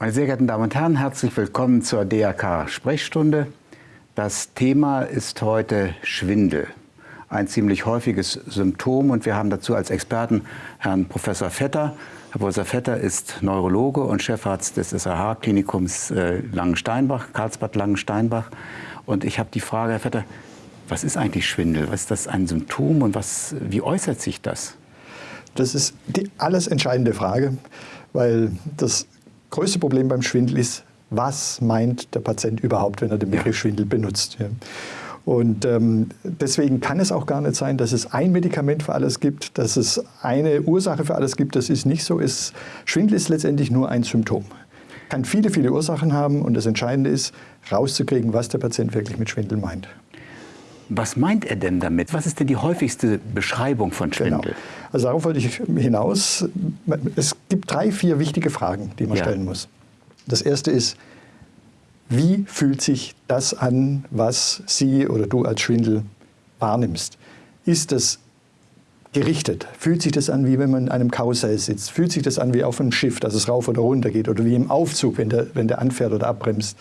Meine sehr geehrten Damen und Herren, herzlich willkommen zur DRK Sprechstunde. Das Thema ist heute Schwindel. Ein ziemlich häufiges Symptom und wir haben dazu als Experten Herrn Professor Vetter. Herr Professor Vetter ist Neurologe und Chefarzt des SAH-Klinikums äh, Langensteinbach, Karlsbad Langensteinbach. Und ich habe die Frage, Herr Vetter, was ist eigentlich Schwindel? Was ist das ein Symptom und was, wie äußert sich das? Das ist die alles entscheidende Frage, weil das größte Problem beim Schwindel ist, was meint der Patient überhaupt, wenn er den Begriff. Schwindel benutzt. Ja. Und ähm, deswegen kann es auch gar nicht sein, dass es ein Medikament für alles gibt, dass es eine Ursache für alles gibt. Das ist nicht so. Es, Schwindel ist letztendlich nur ein Symptom. Kann viele, viele Ursachen haben und das Entscheidende ist, rauszukriegen, was der Patient wirklich mit Schwindel meint. Was meint er denn damit? Was ist denn die häufigste Beschreibung von genau. Schwindel? Genau. Also darauf wollte ich hinaus. Es gibt drei, vier wichtige Fragen, die man ja. stellen muss. Das erste ist, wie fühlt sich das an, was Sie oder du als Schwindel wahrnimmst? Ist das gerichtet? Fühlt sich das an, wie wenn man in einem Karussell sitzt? Fühlt sich das an wie auf einem Schiff, dass es rauf oder runter geht? Oder wie im Aufzug, wenn der, wenn der anfährt oder abbremst?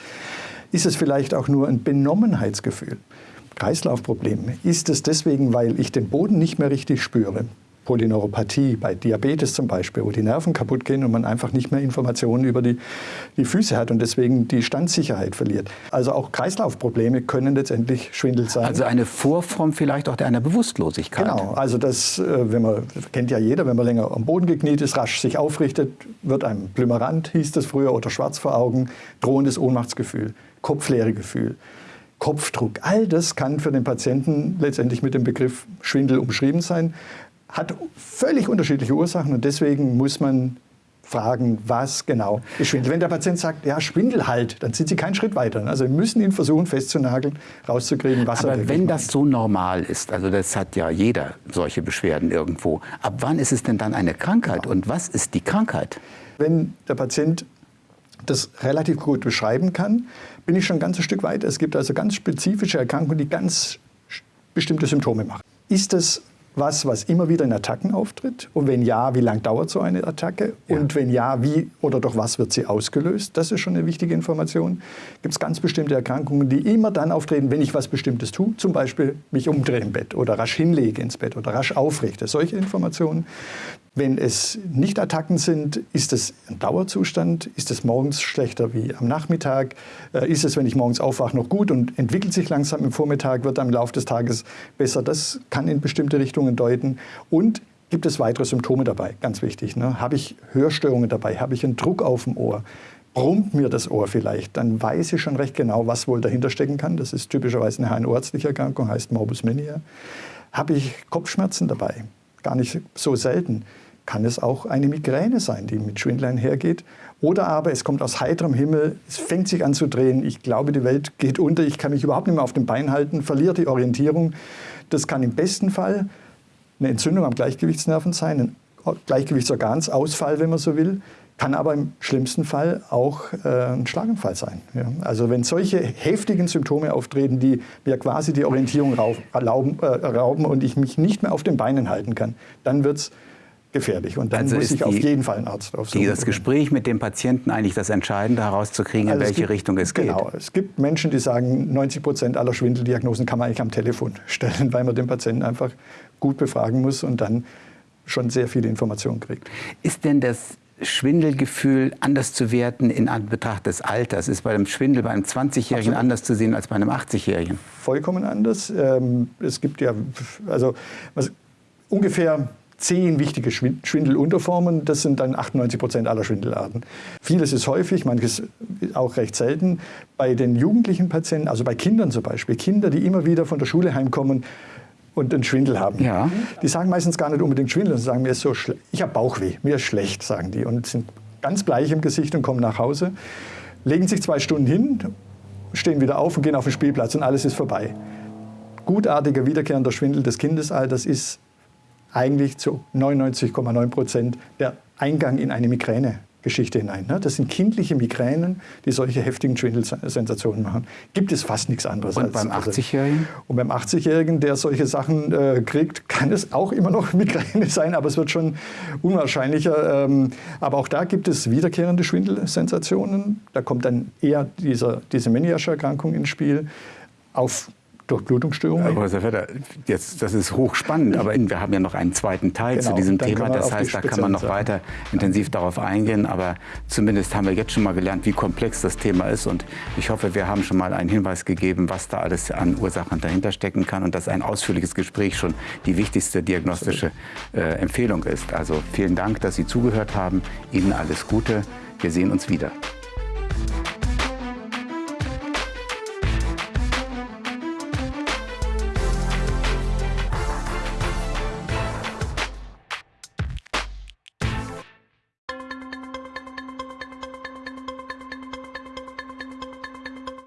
Ist es vielleicht auch nur ein Benommenheitsgefühl? Kreislaufproblem? Ist es deswegen, weil ich den Boden nicht mehr richtig spüre? Polyneuropathie, bei Diabetes zum Beispiel, wo die Nerven kaputt gehen und man einfach nicht mehr Informationen über die, die Füße hat und deswegen die Standsicherheit verliert. Also auch Kreislaufprobleme können letztendlich Schwindel sein. Also eine Vorform vielleicht auch einer Bewusstlosigkeit. Genau, also das, äh, wenn man, kennt ja jeder, wenn man länger am Boden gekniet ist, rasch sich aufrichtet, wird einem Blümerant, hieß das früher, oder schwarz vor Augen, drohendes Ohnmachtsgefühl, Kopfleeregefühl. Kopfdruck. All das kann für den Patienten letztendlich mit dem Begriff Schwindel umschrieben sein, hat völlig unterschiedliche Ursachen und deswegen muss man fragen, was genau ist Schwindel. Wenn der Patient sagt, ja, Schwindel halt, dann sind Sie keinen Schritt weiter. Also wir müssen ihn versuchen festzunageln, rauszukriegen, was Aber er wenn das so normal ist, also das hat ja jeder solche Beschwerden irgendwo, ab wann ist es denn dann eine Krankheit und was ist die Krankheit? Wenn der Patient das relativ gut beschreiben kann, bin ich schon ein ganzes Stück weiter. Es gibt also ganz spezifische Erkrankungen, die ganz bestimmte Symptome machen. Ist es was, was immer wieder in Attacken auftritt? Und wenn ja, wie lange dauert so eine Attacke? Ja. Und wenn ja, wie oder durch was wird sie ausgelöst? Das ist schon eine wichtige Information. Gibt es ganz bestimmte Erkrankungen, die immer dann auftreten, wenn ich was Bestimmtes tue, zum Beispiel mich umdrehe im Bett oder rasch hinlege ins Bett oder rasch aufrichte. Solche Informationen. Wenn es nicht Attacken sind, ist es ein Dauerzustand? Ist es morgens schlechter wie am Nachmittag? Äh, ist es, wenn ich morgens aufwache, noch gut und entwickelt sich langsam im Vormittag, wird im Laufe des Tages besser? Das kann in bestimmte Richtungen deuten. Und gibt es weitere Symptome dabei? Ganz wichtig. Ne? Habe ich Hörstörungen dabei? Habe ich einen Druck auf dem Ohr? brummt mir das Ohr vielleicht, dann weiß ich schon recht genau, was wohl dahinter stecken kann. Das ist typischerweise eine HNO-ärztliche Erkrankung, heißt Morbus Minier. Habe ich Kopfschmerzen dabei? Gar nicht so selten kann es auch eine Migräne sein, die mit Schwindel einhergeht. Oder aber es kommt aus heiterem Himmel, es fängt sich an zu drehen, ich glaube, die Welt geht unter, ich kann mich überhaupt nicht mehr auf dem Bein halten, verliere die Orientierung. Das kann im besten Fall eine Entzündung am Gleichgewichtsnerven sein, ein Gleichgewichtsorgansausfall, wenn man so will, kann aber im schlimmsten Fall auch äh, ein Schlaganfall sein. Ja. Also wenn solche heftigen Symptome auftreten, die mir quasi die Orientierung rauben, äh, rauben und ich mich nicht mehr auf den Beinen halten kann, dann wird es gefährlich. Und dann also muss ich die, auf jeden Fall einen Arzt aufsuchen. Das Gespräch mit dem Patienten eigentlich das Entscheidende herauszukriegen, also in welche gibt, Richtung es geht. Genau. Es gibt Menschen, die sagen, 90 Prozent aller Schwindeldiagnosen kann man eigentlich am Telefon stellen, weil man den Patienten einfach gut befragen muss und dann schon sehr viele Informationen kriegt. Ist denn das Schwindelgefühl anders zu werten in Anbetracht des Alters? Ist bei einem Schwindel bei einem 20-Jährigen anders zu sehen als bei einem 80-Jährigen? Vollkommen anders. Ähm, es gibt ja also was, ungefähr zehn wichtige Schwindelunterformen. Das sind dann 98 Prozent aller Schwindelarten. Vieles ist häufig, manches auch recht selten. Bei den jugendlichen Patienten, also bei Kindern zum Beispiel, Kinder, die immer wieder von der Schule heimkommen, und einen Schwindel haben. Ja. Die sagen meistens gar nicht unbedingt Schwindel, sie sagen, mir ist so ich habe Bauchweh, mir ist schlecht, sagen die und sind ganz bleich im Gesicht und kommen nach Hause, legen sich zwei Stunden hin, stehen wieder auf und gehen auf den Spielplatz und alles ist vorbei. Gutartiger wiederkehrender Schwindel des Kindesalters ist eigentlich zu 99,9 Prozent der Eingang in eine Migräne. Geschichte hinein. Ne? Das sind kindliche Migränen, die solche heftigen Schwindelsensationen machen. Gibt es fast nichts anderes. Und beim 80-Jährigen? Und beim 80-Jährigen, der solche Sachen äh, kriegt, kann es auch immer noch Migräne sein, aber es wird schon unwahrscheinlicher. Ähm, aber auch da gibt es wiederkehrende Schwindelsensationen. Da kommt dann eher dieser, diese Meniasch-Erkrankung ins Spiel. Auf Durchblutungsstörungen. Aber Herr Vetter, jetzt, das ist hochspannend, aber wir haben ja noch einen zweiten Teil genau, zu diesem Thema. Das heißt, da kann man noch weiter intensiv darauf eingehen. Aber zumindest haben wir jetzt schon mal gelernt, wie komplex das Thema ist. Und ich hoffe, wir haben schon mal einen Hinweis gegeben, was da alles an Ursachen dahinter stecken kann und dass ein ausführliches Gespräch schon die wichtigste diagnostische äh, Empfehlung ist. Also vielen Dank, dass Sie zugehört haben. Ihnen alles Gute. Wir sehen uns wieder.